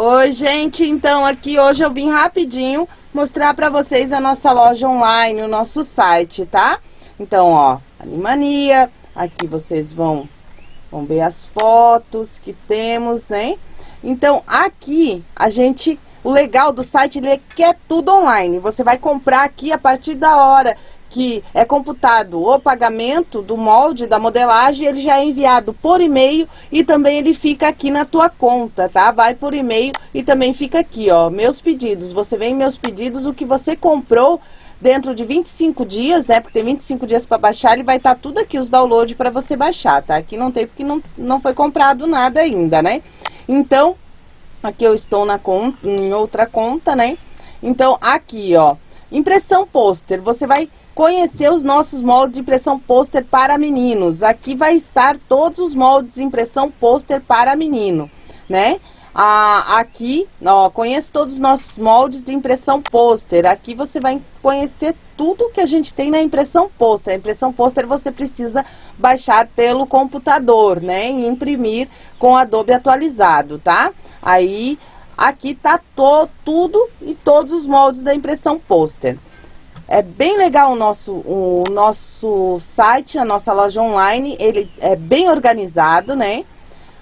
Oi, gente, então aqui hoje eu vim rapidinho mostrar para vocês a nossa loja online, o nosso site, tá? Então, ó, Animania, aqui vocês vão, vão ver as fotos que temos, né? Então, aqui a gente, o legal do site ele é que é tudo online. Você vai comprar aqui a partir da hora que é computado o pagamento do molde, da modelagem, ele já é enviado por e-mail e também ele fica aqui na tua conta, tá? Vai por e-mail e também fica aqui, ó, meus pedidos. Você vem meus pedidos, o que você comprou dentro de 25 dias, né? Porque tem 25 dias para baixar, ele vai estar tá tudo aqui, os downloads para você baixar, tá? Aqui não tem porque não, não foi comprado nada ainda, né? Então, aqui eu estou na conta, em outra conta, né? Então, aqui, ó, impressão pôster, você vai conhecer os nossos moldes de impressão pôster para meninos. Aqui vai estar todos os moldes de impressão pôster para menino, né? Ah, aqui, ó, conheço todos os nossos moldes de impressão pôster. Aqui você vai conhecer tudo que a gente tem na impressão pôster. A impressão pôster você precisa baixar pelo computador, né? E imprimir com Adobe atualizado, tá? Aí, aqui tá to, tudo e todos os moldes da impressão pôster. É bem legal o nosso, o nosso site, a nossa loja online, ele é bem organizado, né?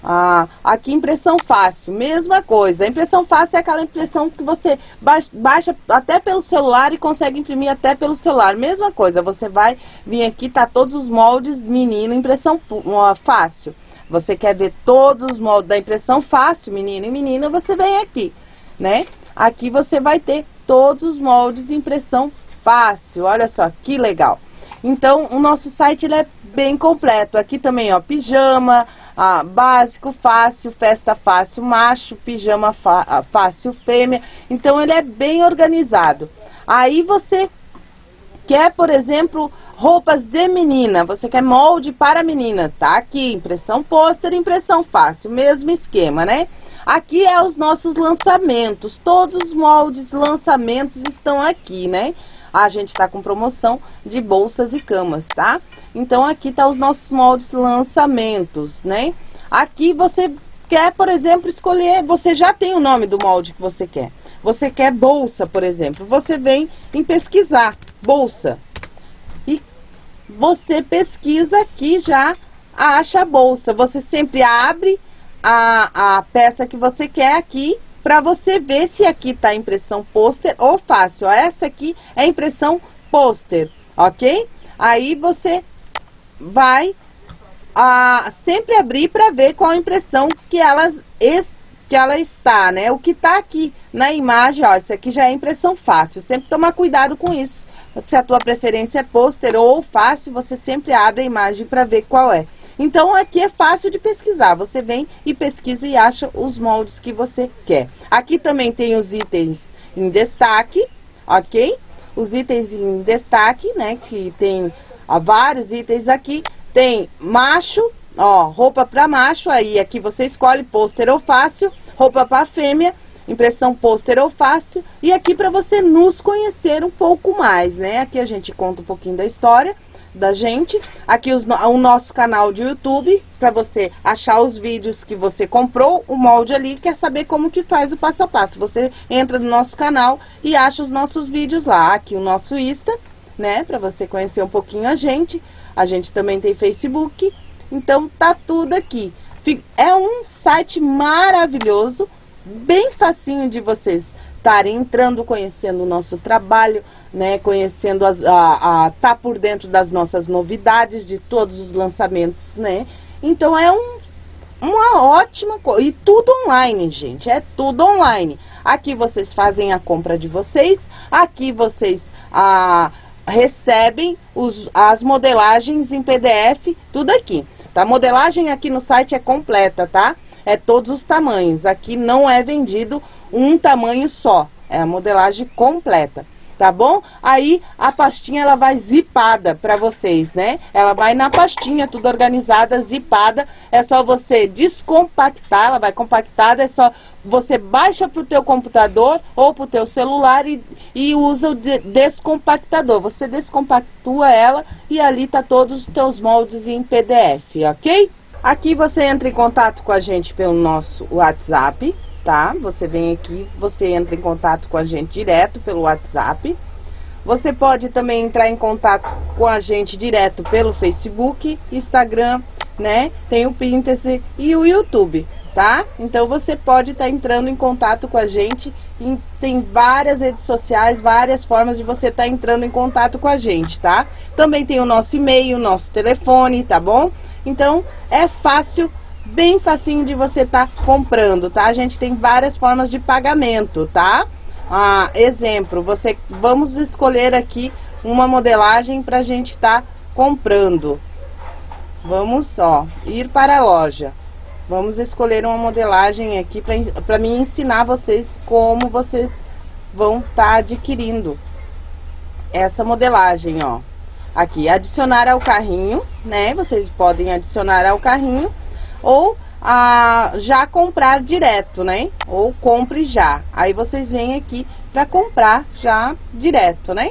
Ah, aqui impressão fácil, mesma coisa. A impressão fácil é aquela impressão que você baixa até pelo celular e consegue imprimir até pelo celular. Mesma coisa, você vai vir aqui, tá todos os moldes menino, impressão fácil. Você quer ver todos os moldes da impressão fácil, menino e menina, você vem aqui, né? Aqui você vai ter todos os moldes de impressão fácil, olha só que legal. Então, o nosso site ele é bem completo. Aqui também, ó, pijama, ah, básico, fácil, festa fácil, macho, pijama ah, fácil, fêmea. Então, ele é bem organizado. Aí você quer, por exemplo, roupas de menina, você quer molde para menina, tá aqui, impressão pôster, impressão fácil, mesmo esquema, né? Aqui é os nossos lançamentos, todos os moldes, lançamentos estão aqui, né? A gente está com promoção de bolsas e camas, tá? Então, aqui tá os nossos moldes lançamentos, né? Aqui você quer, por exemplo, escolher, você já tem o nome do molde que você quer. Você quer bolsa, por exemplo, você vem em pesquisar, bolsa. E você pesquisa aqui já acha a bolsa. Você sempre abre a, a peça que você quer aqui para você ver se aqui tá impressão pôster ou fácil. Essa aqui é impressão pôster, ok? Aí você vai a, sempre abrir para ver qual impressão que elas que ela está, né? O que tá aqui na imagem, ó, isso aqui já é impressão fácil. Sempre tomar cuidado com isso. Se a tua preferência é pôster ou fácil, você sempre abre a imagem para ver qual é. Então, aqui é fácil de pesquisar. Você vem e pesquisa e acha os moldes que você quer. Aqui também tem os itens em destaque, ok? Os itens em destaque, né? Que tem ó, vários itens aqui. Tem macho, ó, roupa para macho. Aí, aqui você escolhe pôster ou fácil. Roupa para fêmea impressão pôster ou fácil. E aqui para você nos conhecer um pouco mais, né? Aqui a gente conta um pouquinho da história da gente. Aqui os, o nosso canal de YouTube, para você achar os vídeos que você comprou, o molde ali, quer saber como que faz o passo a passo. Você entra no nosso canal e acha os nossos vídeos lá. Aqui o nosso Insta, né, para você conhecer um pouquinho a gente. A gente também tem Facebook, então tá tudo aqui. É um site maravilhoso, bem facinho de vocês estarem entrando, conhecendo o nosso trabalho, né, conhecendo as, a, a, tá por dentro das nossas novidades, de todos os lançamentos, né? Então é um, uma ótima coisa. E tudo online, gente, é tudo online. Aqui vocês fazem a compra de vocês, aqui vocês a, recebem os, as modelagens em PDF, tudo aqui. Tá? A modelagem aqui no site é completa, tá? É todos os tamanhos. Aqui não é vendido um tamanho só, é a modelagem completa tá bom? Aí a pastinha ela vai zipada para vocês, né? Ela vai na pastinha, tudo organizada, zipada. É só você descompactar, ela vai compactada, é só você baixa pro teu computador ou pro teu celular e, e usa o de, descompactador. Você descompactua ela e ali tá todos os teus moldes em PDF, ok? Aqui você entra em contato com a gente pelo nosso WhatsApp, tá? Você vem aqui, você entra em contato com a gente direto pelo WhatsApp. Você pode também entrar em contato com a gente direto pelo Facebook, Instagram, né? Tem o Pinterest e o YouTube, tá? Então você pode estar tá entrando em contato com a gente. Em, tem várias redes sociais, várias formas de você estar tá entrando em contato com a gente, tá? Também tem o nosso e-mail, nosso telefone, tá bom? Então é fácil bem facinho de você estar tá comprando, tá? A gente tem várias formas de pagamento, tá? Ah, exemplo, você vamos escolher aqui uma modelagem para a gente estar tá comprando. Vamos, ó, ir para a loja. Vamos escolher uma modelagem aqui para me ensinar vocês como vocês vão estar tá adquirindo essa modelagem, ó. Aqui, adicionar ao carrinho, né? Vocês podem adicionar ao carrinho ou a, já comprar direto, né? Ou compre já. Aí vocês vêm aqui para comprar já direto, né?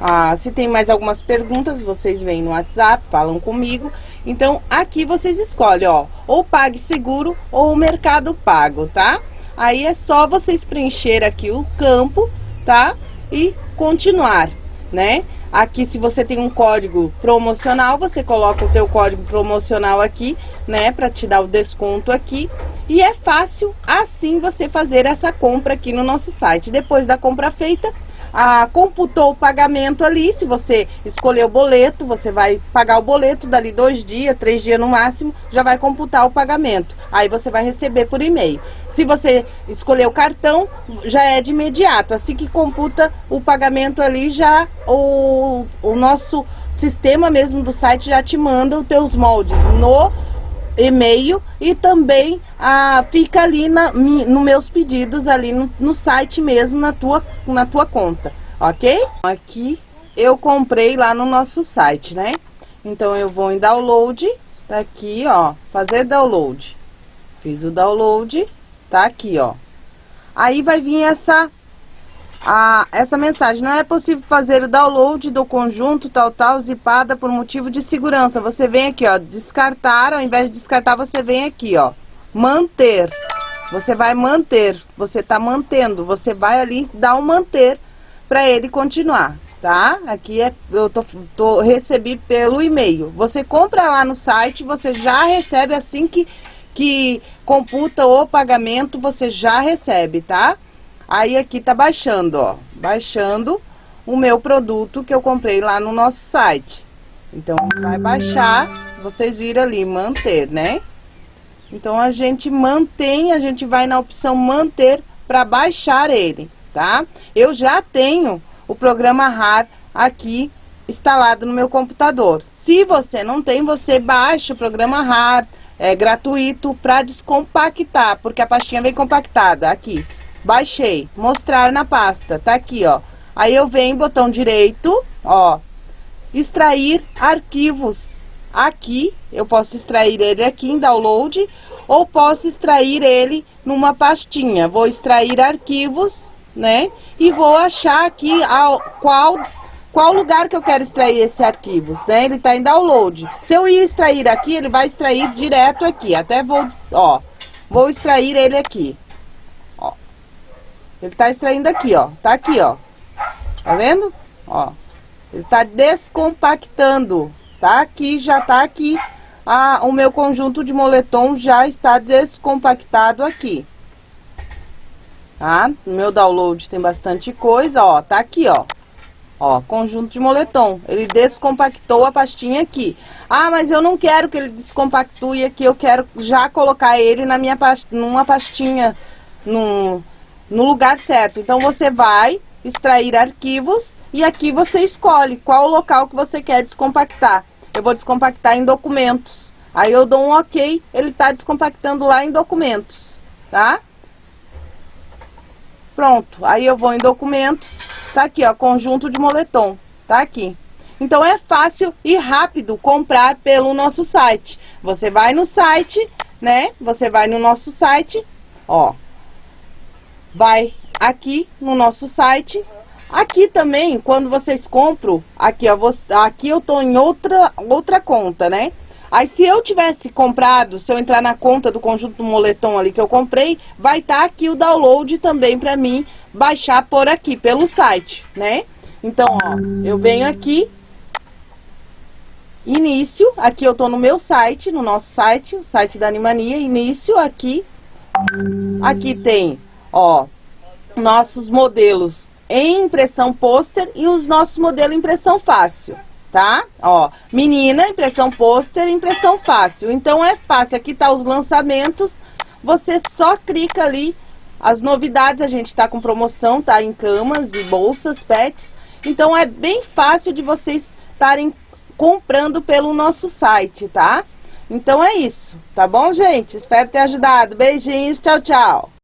Ah, se tem mais algumas perguntas, vocês vêm no WhatsApp, falam comigo. Então, aqui vocês escolhem, ó, ou Pague Seguro ou Mercado Pago, tá? Aí é só vocês preencher aqui o campo, tá? E continuar, né? Aqui, se você tem um código promocional, você coloca o teu código promocional aqui, né? Pra te dar o desconto aqui. E é fácil, assim, você fazer essa compra aqui no nosso site. Depois da compra feita, ah, computou o pagamento ali, se você escolher o boleto, você vai pagar o boleto dali dois dias, três dias no máximo, já vai computar o pagamento. Aí você vai receber por e-mail. Se você escolher o cartão, já é de imediato. Assim que computa o pagamento ali, já o, o nosso sistema mesmo do site já te manda os teus moldes no e-mail e também ah, fica ali na, no meus pedidos ali no, no site mesmo na tua, na tua conta, ok? Aqui eu comprei lá no nosso site, né? Então eu vou em download, tá aqui, ó, fazer download. Fiz o download, tá aqui, ó. Aí vai vir essa a, essa mensagem. Não é possível fazer o download do conjunto tal, tal, zipada por motivo de segurança. Você vem aqui, ó, descartar, ao invés de descartar, você vem aqui, ó, manter. Você vai manter, você tá mantendo, você vai ali dar um manter para ele continuar, tá? Aqui é, eu tô, tô, recebi pelo e-mail. Você compra lá no site, você já recebe assim que, que computa o pagamento, você já recebe, tá? Aí aqui tá baixando, ó, baixando o meu produto que eu comprei lá no nosso site. Então, vai baixar, vocês viram ali, manter, né? Então, a gente mantém, a gente vai na opção manter para baixar ele, tá? Eu já tenho o programa RAR aqui instalado no meu computador. Se você não tem, você baixa o programa RAR, é gratuito para descompactar, porque a pastinha vem compactada aqui. Baixei, mostrar na pasta, tá aqui, ó. Aí eu venho, botão direito, ó, extrair arquivos. Aqui, eu posso extrair ele aqui em download, ou posso extrair ele numa pastinha. Vou extrair arquivos, né? E vou achar aqui ao, qual, qual lugar que eu quero extrair esse arquivos, né? Ele tá em download. Se eu ir extrair aqui, ele vai extrair direto aqui. Até vou, ó, vou extrair ele aqui. Ele tá extraindo aqui, ó. Tá aqui, ó. Tá vendo? Ó. Ele tá descompactando. Tá aqui, já tá aqui. Ah, o meu conjunto de moletom já está descompactado aqui. Tá? No meu download tem bastante coisa, ó. Tá aqui, ó. Ó, conjunto de moletom. Ele descompactou a pastinha aqui. Ah, mas eu não quero que ele descompactue aqui. Eu quero já colocar ele na minha past... numa pastinha, num no lugar certo. Então, você vai extrair arquivos e aqui você escolhe qual o local que você quer descompactar. Eu vou descompactar em documentos. Aí eu dou um ok, ele tá descompactando lá em documentos, tá? Pronto, aí eu vou em documentos, tá aqui ó, conjunto de moletom, tá aqui. Então é fácil e rápido comprar pelo nosso site. Você vai no site, né? Você vai no nosso site, ó, vai aqui no nosso site. Aqui também, quando vocês compram, aqui ó, você, aqui eu tô em outra, outra conta, né? Aí, se eu tivesse comprado, se eu entrar na conta do conjunto moletom ali que eu comprei, vai estar tá aqui o download também para mim baixar por aqui, pelo site, né? Então, ó, eu venho aqui, início, aqui eu tô no meu site, no nosso site, o site da Animania, início aqui, aqui tem, ó, nossos modelos em impressão pôster e os nossos modelos impressão fácil tá? Ó, menina, impressão pôster, impressão fácil. Então, é fácil. Aqui tá os lançamentos. Você só clica ali. As novidades, a gente tá com promoção, tá? Em camas e bolsas, pets. Então, é bem fácil de vocês estarem comprando pelo nosso site, tá? Então, é isso. Tá bom, gente? Espero ter ajudado. Beijinhos. Tchau, tchau.